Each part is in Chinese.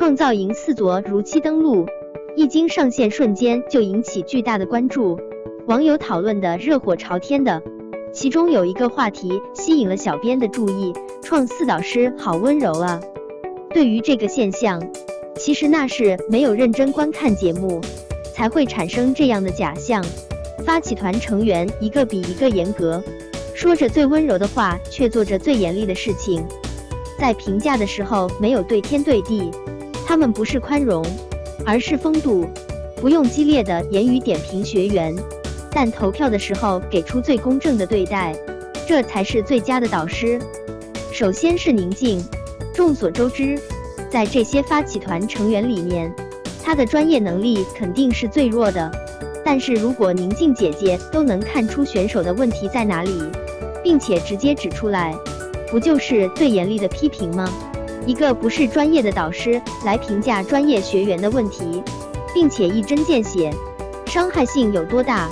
创造营四座如期登陆，一经上线瞬间就引起巨大的关注，网友讨论的热火朝天的。其中有一个话题吸引了小编的注意，创四导师好温柔啊。对于这个现象，其实那是没有认真观看节目，才会产生这样的假象。发起团成员一个比一个严格，说着最温柔的话，却做着最严厉的事情。在评价的时候没有对天对地，他们不是宽容，而是风度，不用激烈的言语点评学员。但投票的时候给出最公正的对待，这才是最佳的导师。首先是宁静，众所周知，在这些发起团成员里面，她的专业能力肯定是最弱的。但是如果宁静姐姐都能看出选手的问题在哪里，并且直接指出来，不就是最严厉的批评吗？一个不是专业的导师来评价专业学员的问题，并且一针见血，伤害性有多大？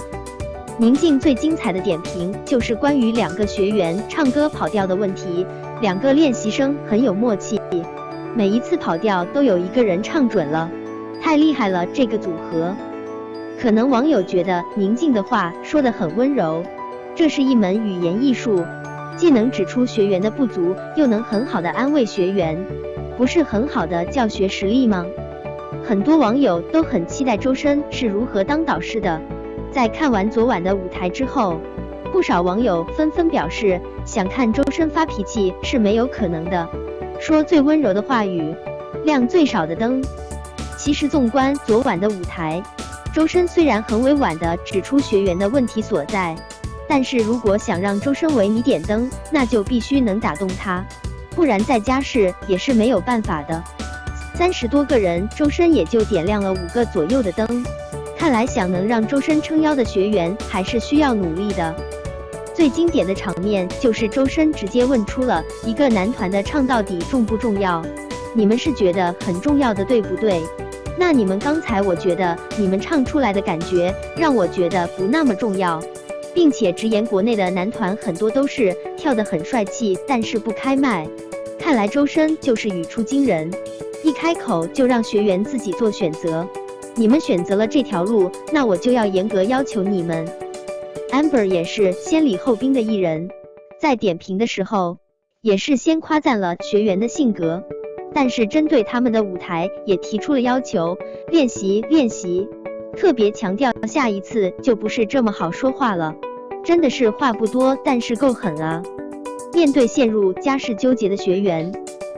宁静最精彩的点评就是关于两个学员唱歌跑调的问题。两个练习生很有默契，每一次跑调都有一个人唱准了，太厉害了这个组合。可能网友觉得宁静的话说得很温柔，这是一门语言艺术，既能指出学员的不足，又能很好的安慰学员，不是很好的教学实力吗？很多网友都很期待周深是如何当导师的。在看完昨晚的舞台之后，不少网友纷纷表示想看周深发脾气是没有可能的，说最温柔的话语，亮最少的灯。其实纵观昨晚的舞台，周深虽然很委婉的指出学员的问题所在，但是如果想让周深为你点灯，那就必须能打动他，不然在家试也是没有办法的。三十多个人，周深也就点亮了五个左右的灯。看来想能让周深撑腰的学员还是需要努力的。最经典的场面就是周深直接问出了一个男团的唱到底重不重要？你们是觉得很重要的，对不对？那你们刚才我觉得你们唱出来的感觉让我觉得不那么重要，并且直言国内的男团很多都是跳得很帅气，但是不开麦。看来周深就是语出惊人，一开口就让学员自己做选择。你们选择了这条路，那我就要严格要求你们。Amber 也是先礼后兵的艺人，在点评的时候，也是先夸赞了学员的性格，但是针对他们的舞台也提出了要求，练习练习，特别强调下一次就不是这么好说话了，真的是话不多，但是够狠啊！面对陷入家事纠结的学员，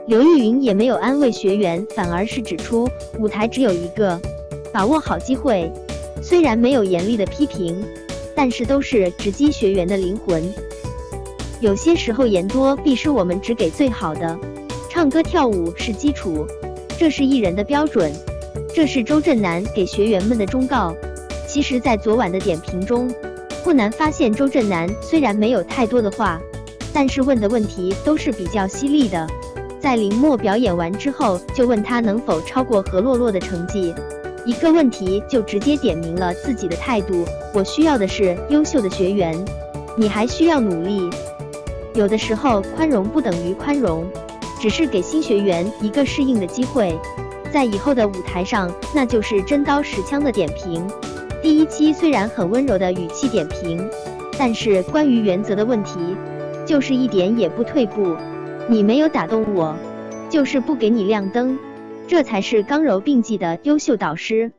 刘玉云也没有安慰学员，反而是指出舞台只有一个。把握好机会，虽然没有严厉的批评，但是都是直击学员的灵魂。有些时候言多必失，我们只给最好的。唱歌跳舞是基础，这是艺人的标准，这是周震南给学员们的忠告。其实，在昨晚的点评中，不难发现周震南虽然没有太多的话，但是问的问题都是比较犀利的。在林默表演完之后，就问他能否超过何洛洛的成绩。一个问题就直接点明了自己的态度，我需要的是优秀的学员，你还需要努力。有的时候宽容不等于宽容，只是给新学员一个适应的机会，在以后的舞台上，那就是真刀实枪的点评。第一期虽然很温柔的语气点评，但是关于原则的问题，就是一点也不退步。你没有打动我，就是不给你亮灯。这才是刚柔并济的优秀导师。